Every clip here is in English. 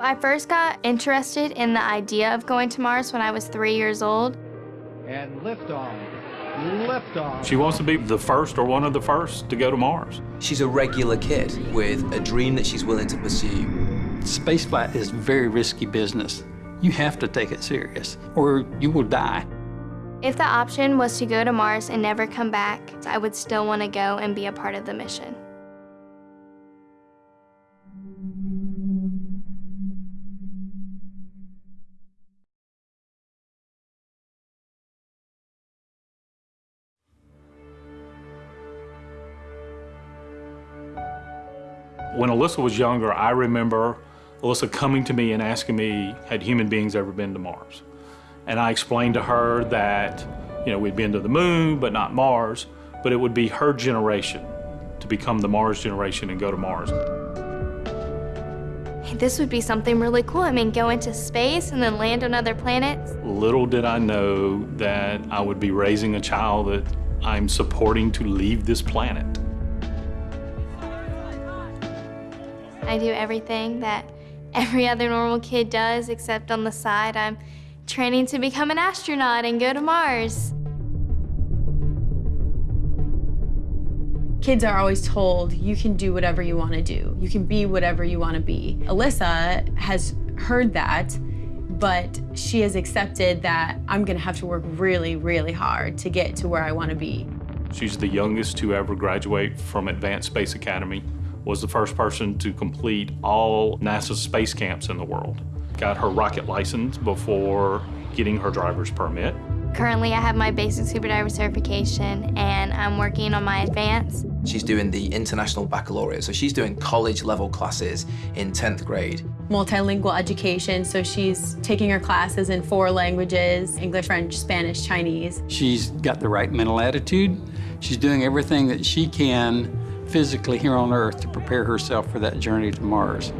I first got interested in the idea of going to Mars when I was three years old. And liftoff. Liftoff. She wants to be the first or one of the first to go to Mars. She's a regular kid with a dream that she's willing to pursue. Spaceflight is very risky business. You have to take it serious, or you will die. If the option was to go to Mars and never come back, I would still want to go and be a part of the mission. When Alyssa was younger, I remember Alyssa coming to me and asking me, had human beings ever been to Mars? And I explained to her that, you know, we'd been to the moon, but not Mars, but it would be her generation to become the Mars generation and go to Mars. Hey, this would be something really cool. I mean, go into space and then land on other planets. Little did I know that I would be raising a child that I'm supporting to leave this planet. I do everything that every other normal kid does, except on the side, I'm training to become an astronaut and go to Mars. Kids are always told, you can do whatever you want to do. You can be whatever you want to be. Alyssa has heard that, but she has accepted that I'm going to have to work really, really hard to get to where I want to be. She's the youngest to ever graduate from Advanced Space Academy, was the first person to complete all NASA's space camps in the world. Got her rocket license before getting her driver's permit. Currently, I have my basic scuba diver certification and I'm working on my advanced. She's doing the International Baccalaureate, so she's doing college level classes in 10th grade. Multilingual education, so she's taking her classes in four languages, English, French, Spanish, Chinese. She's got the right mental attitude. She's doing everything that she can physically here on Earth to prepare herself for that journey to Mars.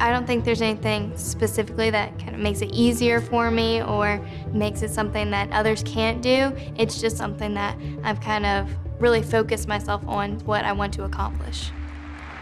I don't think there's anything specifically that kind of makes it easier for me or makes it something that others can't do. It's just something that I've kind of really focused myself on what I want to accomplish.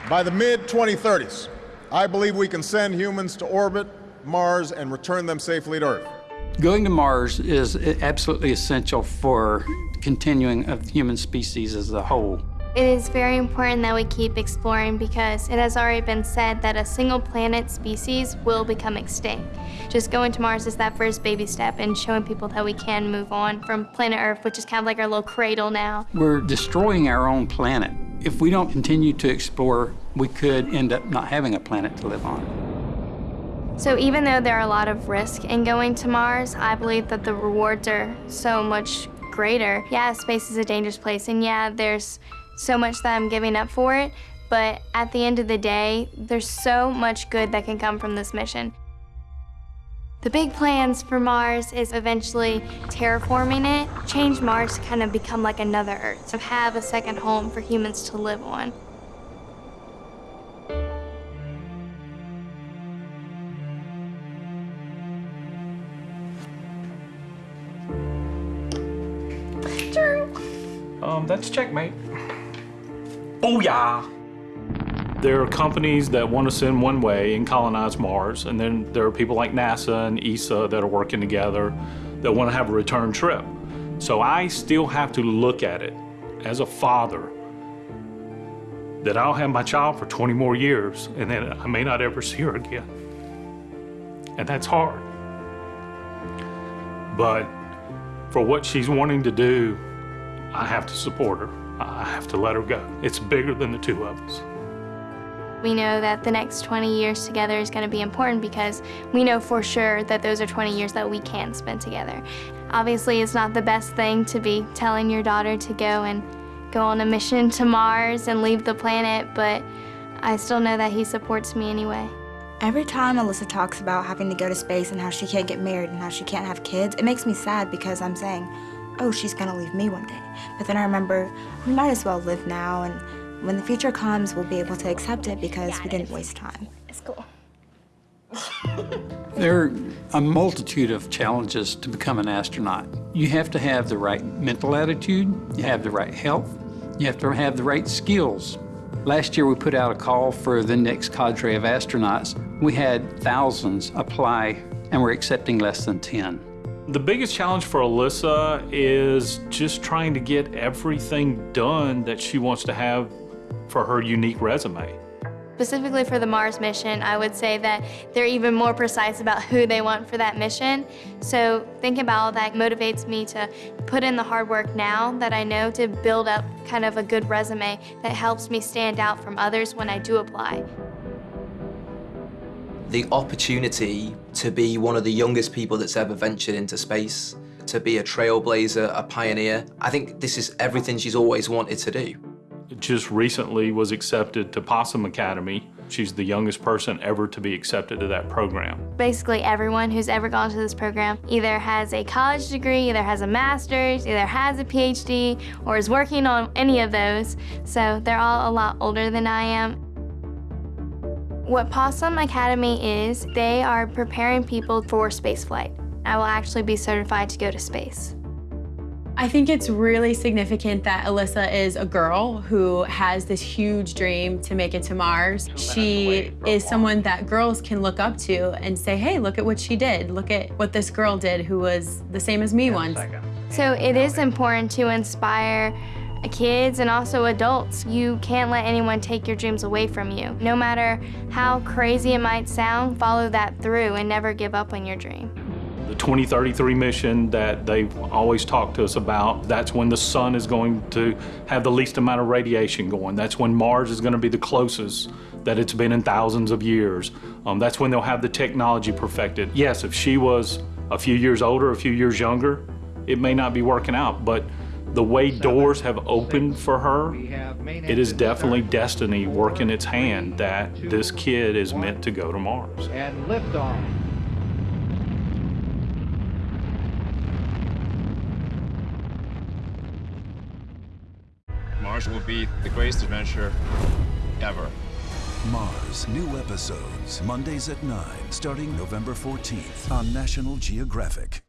By the mid-2030s, I believe we can send humans to orbit, Mars, and return them safely to Earth. Going to Mars is absolutely essential for continuing of human species as a whole. It is very important that we keep exploring because it has already been said that a single planet species will become extinct. Just going to Mars is that first baby step and showing people that we can move on from planet Earth, which is kind of like our little cradle now. We're destroying our own planet. If we don't continue to explore, we could end up not having a planet to live on. So even though there are a lot of risk in going to Mars, I believe that the rewards are so much greater. Yeah, space is a dangerous place, and yeah, there's so much that I'm giving up for it, but at the end of the day, there's so much good that can come from this mission. The big plans for Mars is eventually terraforming it, change Mars to kind of become like another Earth, to have a second home for humans to live on. Um, that's checkmate. Booyah! There are companies that want to send one way and colonize Mars, and then there are people like NASA and ESA that are working together that want to have a return trip. So I still have to look at it as a father that I'll have my child for 20 more years and then I may not ever see her again. And that's hard. But for what she's wanting to do, I have to support her. I have to let her go. It's bigger than the two of us. We know that the next 20 years together is going to be important because we know for sure that those are 20 years that we can spend together. Obviously, it's not the best thing to be telling your daughter to go and go on a mission to Mars and leave the planet, but I still know that he supports me anyway. Every time Alyssa talks about having to go to space and how she can't get married and how she can't have kids, it makes me sad because I'm saying, oh, she's gonna leave me one day. But then I remember, we might as well live now, and when the future comes, we'll be able to accept it because yeah, we didn't waste time. It's cool. there are a multitude of challenges to become an astronaut. You have to have the right mental attitude, you have the right health, you have to have the right skills. Last year, we put out a call for the next cadre of astronauts. We had thousands apply, and we're accepting less than 10. The biggest challenge for Alyssa is just trying to get everything done that she wants to have for her unique resume. Specifically for the Mars mission, I would say that they're even more precise about who they want for that mission. So thinking about all that motivates me to put in the hard work now that I know to build up kind of a good resume that helps me stand out from others when I do apply. The opportunity to be one of the youngest people that's ever ventured into space, to be a trailblazer, a pioneer, I think this is everything she's always wanted to do just recently was accepted to Possum Academy. She's the youngest person ever to be accepted to that program. Basically everyone who's ever gone to this program either has a college degree, either has a master's, either has a PhD, or is working on any of those. So they're all a lot older than I am. What Possum Academy is, they are preparing people for spaceflight. I will actually be certified to go to space. I think it's really significant that Alyssa is a girl who has this huge dream to make it to Mars. She is someone that girls can look up to and say, hey, look at what she did. Look at what this girl did who was the same as me once. So it is important to inspire kids and also adults. You can't let anyone take your dreams away from you. No matter how crazy it might sound, follow that through and never give up on your dream. The 2033 mission that they've always talked to us about, that's when the sun is going to have the least amount of radiation going. That's when Mars is going to be the closest that it's been in thousands of years. Um, that's when they'll have the technology perfected. Yes, if she was a few years older, a few years younger, it may not be working out, but the way doors have opened for her, it is definitely destiny working its hand that this kid is meant to go to Mars. And liftoff. Mars will be the greatest adventure ever. Mars, new episodes, Mondays at 9, starting November 14th on National Geographic.